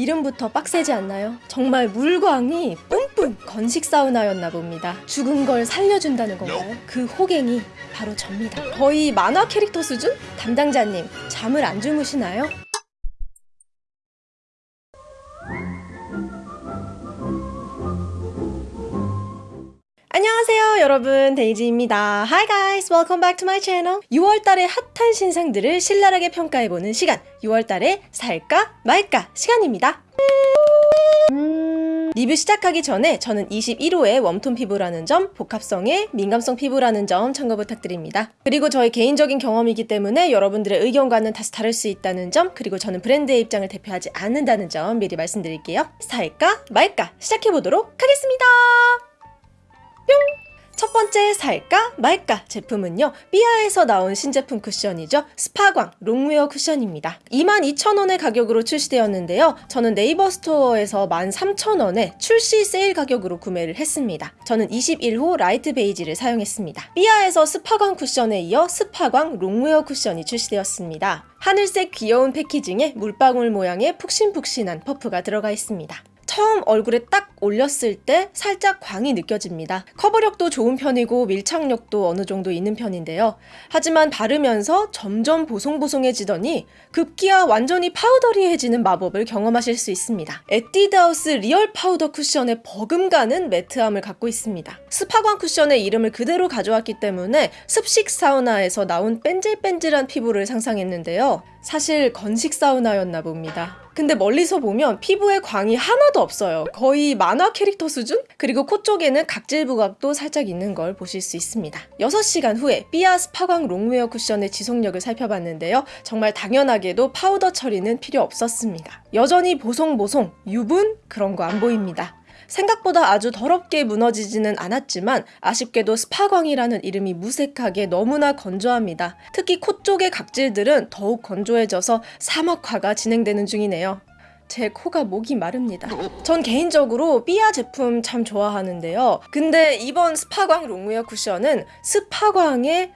이름부터 빡세지 않나요? 정말 물광이 뿜뿜 건식 사우나였나 봅니다. 죽은 걸 살려준다는 건가요? 그 호갱이 바로 접니다. 거의 만화 캐릭터 수준? 담당자님, 잠을 안 주무시나요? 여러분 데이지입니다 Hi guys welcome back to my channel 6월달의 핫한 신상들을 신랄하게 평가해보는 시간 6월달에 살까 말까 시간입니다 리뷰 시작하기 전에 저는 21호의 warm tone 피부라는 점, 복합성의 민감성 피부라는 점 참고 부탁드립니다. 그리고 저의 개인적인 경험이기 때문에 여러분들의 의견과는 다소 다를 수 있다는 점, 그리고 저는 브랜드의 입장을 대표하지 않는다는 점 미리 말씀드릴게요. 살까 말까 시작해보도록 하겠습니다. 뿅! 첫 번째 살까 말까 제품은요 삐아에서 나온 신제품 쿠션이죠. 스파광 롱웨어 쿠션입니다. 22,000원의 가격으로 출시되었는데요. 저는 네이버 스토어에서 13,000원에 출시 세일 가격으로 구매를 했습니다. 저는 21호 라이트 베이지를 사용했습니다. 삐아에서 스파광 쿠션에 이어 스파광 롱웨어 쿠션이 출시되었습니다. 하늘색 귀여운 packaging에 물방울 모양의 푹신푹신한 퍼프가 들어가 있습니다. 처음 얼굴에 딱 올렸을 때 살짝 광이 느껴집니다. 커버력도 좋은 편이고 밀착력도 어느 정도 있는 편인데요. 하지만 바르면서 점점 보송보송해지더니 급기야 완전히 powdery해지는 마법을 경험하실 수 있습니다. 에뛰드하우스 리얼 파우더 쿠션의 버금가는 matte함을 갖고 있습니다. 스파광 쿠션의 이름을 그대로 가져왔기 때문에 습식 사우나에서 나온 뺀질뺀질한 피부를 상상했는데요. 사실 건식 사우나였나 봅니다. 근데 멀리서 보면 피부에 광이 하나도 없어요. 거의 만화 캐릭터 수준? 그리고 코 쪽에는 각질 부각도 살짝 있는 걸 보실 수 있습니다. 6시간 후에 삐아 스파광 롱웨어 쿠션의 지속력을 살펴봤는데요. 정말 당연하게도 파우더 처리는 필요 없었습니다. 여전히 보송보송, 유분? 그런 거 안 보입니다. 생각보다 아주 더럽게 무너지지는 않았지만 아쉽게도 스파광이라는 이름이 무색하게 너무나 건조합니다. 특히 코 쪽의 각질들은 더욱 건조해져서 사막화가 진행되는 중이네요. 제 코가 목이 마릅니다. 전 개인적으로 삐아 제품 참 좋아하는데요. 근데 이번 스파광 롱웨어 쿠션은 스파광의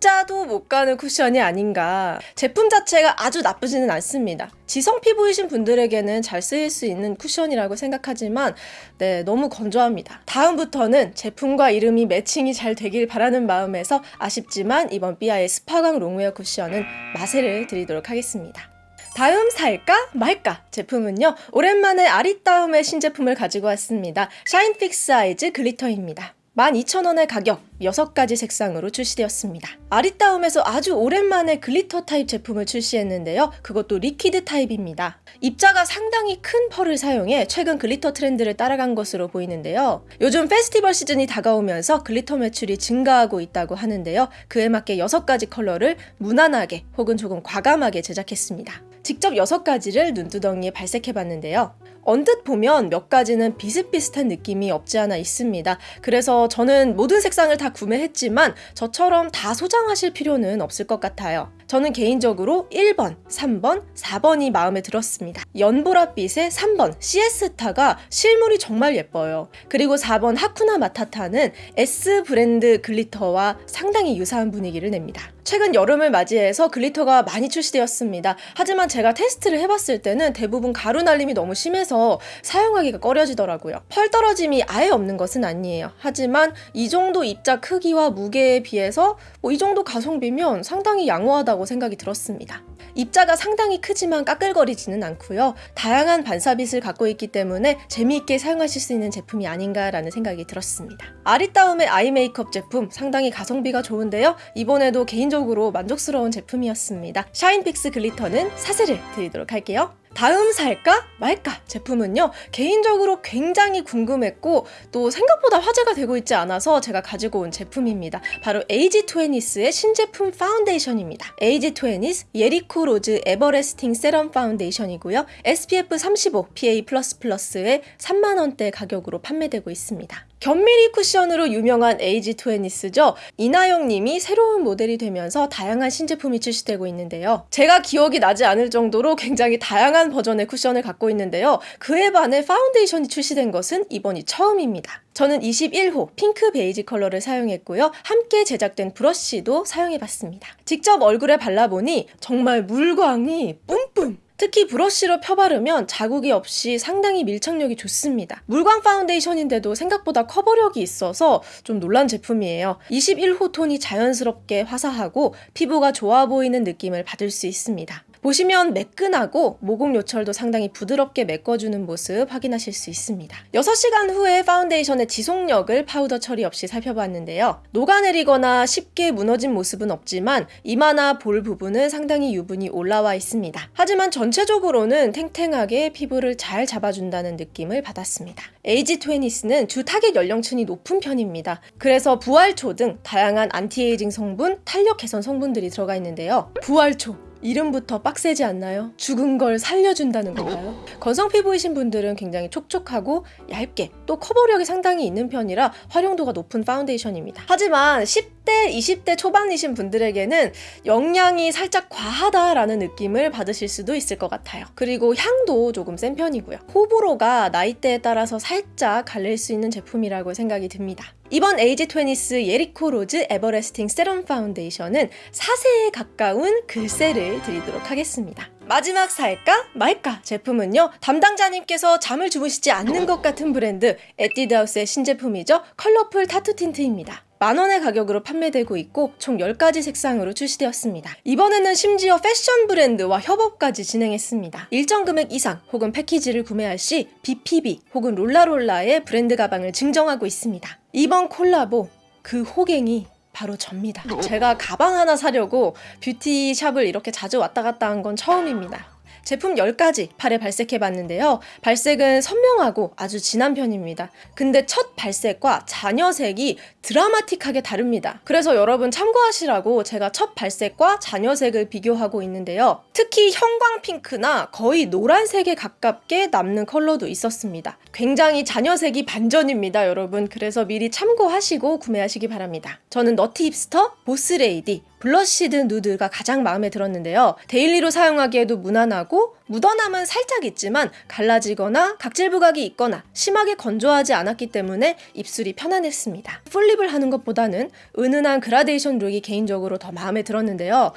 자도 못 가는 쿠션이 아닌가. 제품 자체가 아주 나쁘지는 않습니다. 지성 피부이신 분들에게는 잘 쓰일 수 있는 쿠션이라고 생각하지만 네, 너무 건조합니다. 다음부터는 제품과 이름이 매칭이 잘 되길 바라는 마음에서 아쉽지만 이번 삐아의 스파광 롱웨어 쿠션은 마세를 드리도록 하겠습니다. 다음 살까 말까 제품은요 오랜만에 아리따움의 신제품을 가지고 왔습니다 샤인픽스 아이즈 글리터입니다 12,000원의 가격 6가지 색상으로 출시되었습니다. 아리따움에서 아주 오랜만에 glitter 타입 제품을 출시했는데요. 그것도 liquid 타입입니다. 입자가 상당히 큰 펄을 사용해 최근 glitter 트렌드를 따라간 것으로 보이는데요. 요즘 페스티벌 시즌이 다가오면서 글리터 매출이 증가하고 있다고 하는데요. 그에 맞게 6가지 컬러를 무난하게 혹은 조금 과감하게 제작했습니다. 직접 6가지를 눈두덩이에 발색해봤는데요. 언뜻 보면 몇 가지는 비슷비슷한 느낌이 없지 않아 있습니다. 그래서 저는 모든 색상을 다 구매했지만 저처럼 다 소장하실 필요는 없을 것 같아요. 저는 개인적으로 1번, 3번, 4번이 마음에 들었습니다. 연보라빛의 3번 시에스타가 실물이 정말 예뻐요. 그리고 4번 하쿠나 마타타는 S 브랜드 글리터와 상당히 유사한 분위기를 냅니다. 최근 여름을 맞이해서 글리터가 많이 출시되었습니다. 하지만 제가 테스트를 해봤을 때는 대부분 가루 날림이 너무 심해서 사용하기가 꺼려지더라고요. 펄 떨어짐이 아예 없는 것은 아니에요. 하지만 이 정도 입자 크기와 무게에 비해서 뭐 이 정도 가성비면 상당히 양호하다고 생각이 들었습니다. 입자가 상당히 크지만 까끌거리지는 않고요. 다양한 반사빛을 갖고 있기 때문에 재미있게 사용하실 수 있는 제품이 아닌가라는 생각이 들었습니다. 아리따움의 아이 메이크업 제품 상당히 가성비가 좋은데요. 이번에도 개인적으로 만족스러운 제품이었습니다. 샤인픽스 글리터는 사세를 드리도록 할게요. 다음 살까 말까 제품은요 개인적으로 굉장히 궁금했고 또 생각보다 화제가 되고 있지 않아서 제가 가지고 온 제품입니다. 바로 에이지20스의 신제품 파운데이션입니다. 에이지20스 예리코 로즈 에버레스팅 세럼 파운데이션이고요. SPF 35 PA++의 3만원대 가격으로 판매되고 있습니다 견미리 쿠션으로 유명한 에이지 투애니스죠. 이나영 님이 새로운 모델이 되면서 다양한 신제품이 출시되고 있는데요. 제가 기억이 나지 않을 정도로 굉장히 다양한 버전의 쿠션을 갖고 있는데요. 그에 반해 파운데이션이 출시된 것은 이번이 처음입니다. 저는 21호 핑크 베이지 컬러를 사용했고요. 함께 제작된 브러쉬도 사용해봤습니다. 직접 얼굴에 발라보니 정말 물광이 뿜뿜 특히 브러쉬로 펴바르면 자국이 없이 상당히 밀착력이 좋습니다. 물광 파운데이션인데도 생각보다 커버력이 있어서 좀 놀란 제품이에요. 21호 톤이 자연스럽게 화사하고 피부가 좋아 보이는 느낌을 받을 수 있습니다. 보시면 매끈하고 모공 요철도 상당히 부드럽게 메꿔주는 모습 확인하실 수 있습니다. 6시간 후에 파운데이션의 지속력을 파우더 처리 없이 살펴봤는데요. 녹아내리거나 쉽게 무너진 모습은 없지만 이마나 볼 부분은 상당히 유분이 올라와 있습니다. 하지만 전체적으로는 탱탱하게 피부를 잘 잡아준다는 느낌을 받았습니다. 에이지 트웨니스는 주 타겟 연령층이 높은 편입니다. 그래서 부활초 등 다양한 안티에이징 성분, 탄력 개선 성분들이 들어가 있는데요. 부활초 이름부터 빡세지 않나요? 죽은 걸 살려준다는 건가요? 건성 피부이신 분들은 굉장히 촉촉하고 얇게 또 커버력이 상당히 있는 편이라 활용도가 높은 파운데이션입니다. 하지만 10대, 20대 초반이신 분들에게는 영양이 살짝 과하다라는 느낌을 받으실 수도 있을 것 같아요. 그리고 향도 조금 센 편이고요. 호불호가 나이대에 따라서 살짝 갈릴 수 있는 제품이라고 생각이 듭니다. 이번 에이지 트웨니스 예리코 로즈 에버레스팅 세럼 파운데이션은 사세에 가까운 글쎄를 드리도록 하겠습니다. 마지막 살까 말까 제품은요 담당자님께서 잠을 주무시지 않는 것 같은 브랜드 에뛰드하우스의 신제품이죠 컬러풀 타투 틴트입니다 만원의 가격으로 판매되고 있고 총 10가지 색상으로 출시되었습니다. 이번에는 심지어 패션 브랜드와 협업까지 진행했습니다. 일정 금액 이상 혹은 패키지를 구매할 시 BPB 혹은 롤라롤라의 브랜드 가방을 증정하고 있습니다. 이번 콜라보 그 호갱이 바로 접니다. 제가 가방 하나 사려고 뷰티샵을 이렇게 자주 왔다 갔다 한 건 처음입니다. 제품 10가지 팔에 발색해 봤는데요. 발색은 선명하고 아주 진한 편입니다. 근데 첫 발색과 잔여색이 드라마틱하게 다릅니다. 그래서 여러분 참고하시라고 제가 첫 발색과 잔여색을 비교하고 있는데요. 특히 형광 핑크나 거의 노란색에 가깝게 남는 컬러도 있었습니다. 굉장히 잔여색이 반전입니다, 여러분. 그래서 미리 참고하시고 구매하시기 바랍니다. 저는 너티 힙스터, 보스레이디, 블러쉬드 누드가 가장 마음에 들었는데요. 데일리로 사용하기에도 무난하고 묻어남은 살짝 있지만 갈라지거나 각질 부각이 있거나 심하게 건조하지 않았기 때문에 입술이 편안했습니다. full lip을 하는 것보다는 은은한 그라데이션 룩이 개인적으로 더 마음에 들었는데요.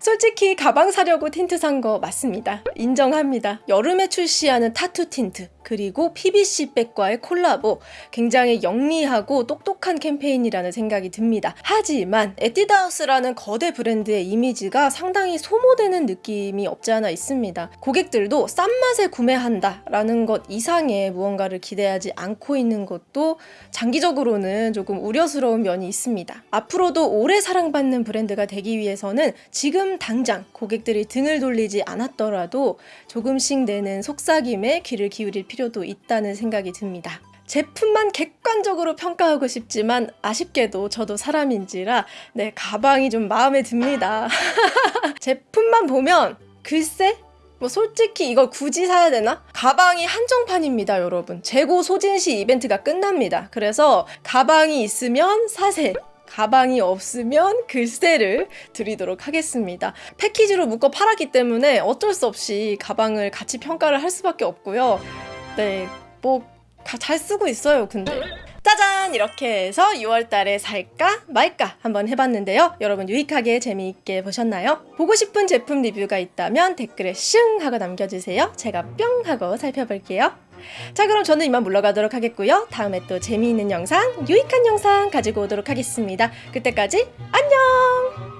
솔직히 가방 사려고 틴트 산 거 맞습니다. 인정합니다. 여름에 출시하는 타투 틴트 그리고 BPB 백과의 콜라보 굉장히 영리하고 똑똑한 캠페인이라는 생각이 듭니다. 하지만 에뛰드하우스라는 거대 브랜드의 이미지가 상당히 소모되는 느낌이 없지 않아 있습니다. 고객들도 싼 맛에 구매한다 라는 것 이상의 무언가를 기대하지 않고 있는 것도 장기적으로는 조금 우려스러운 면이 있습니다. 앞으로도 오래 사랑받는 브랜드가 되기 위해서는 지금 당장 고객들이 등을 돌리지 않았더라도 조금씩 내는 속삭임에 귀를 기울일 필요 도 있다는 생각이 듭니다. 제품만 객관적으로 평가하고 싶지만 아쉽게도 저도 사람인지라 네 가방이 좀 마음에 듭니다. 제품만 보면 글쎄 뭐 솔직히 이걸 굳이 사야 되나? 가방이 한정판입니다, 여러분. 재고 소진시 이벤트가 끝납니다. 그래서 가방이 있으면 사세. 가방이 없으면 글쎄를 드리도록 하겠습니다. 패키지로 묶어 팔았기 때문에 어쩔 수 없이 가방을 같이 평가를 할 수밖에 없고요. 네, 뭐잘 쓰고 있어요, 근데. 짜잔! 이렇게 해서 6월달에 살까 말까 한번 해봤는데요. 여러분 유익하게 재미있게 보셨나요? 보고 싶은 제품 리뷰가 있다면 댓글에 슝 하고 남겨주세요. 제가 뿅 하고 살펴볼게요. 자 그럼 저는 이만 물러가도록 하겠고요. 다음에 또 재미있는 영상, 유익한 영상 가지고 오도록 하겠습니다. 그때까지 안녕!